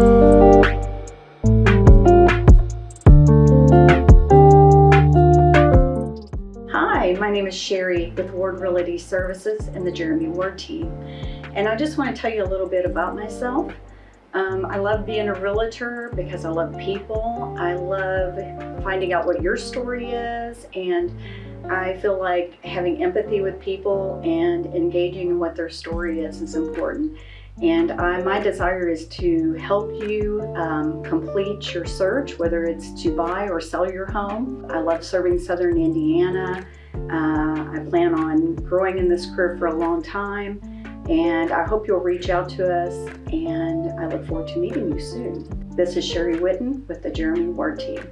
Hi, my name is Sherry with Ward Realty Services and the Jeremy Ward team. And I just want to tell you a little bit about myself. Um, I love being a realtor because I love people. I love finding out what your story is and I feel like having empathy with people and engaging in what their story is is important. And I, my desire is to help you um, complete your search, whether it's to buy or sell your home. I love serving Southern Indiana. Uh, I plan on growing in this career for a long time. And I hope you'll reach out to us and I look forward to meeting you soon. This is Sherry Witten with the Jeremy Ward team.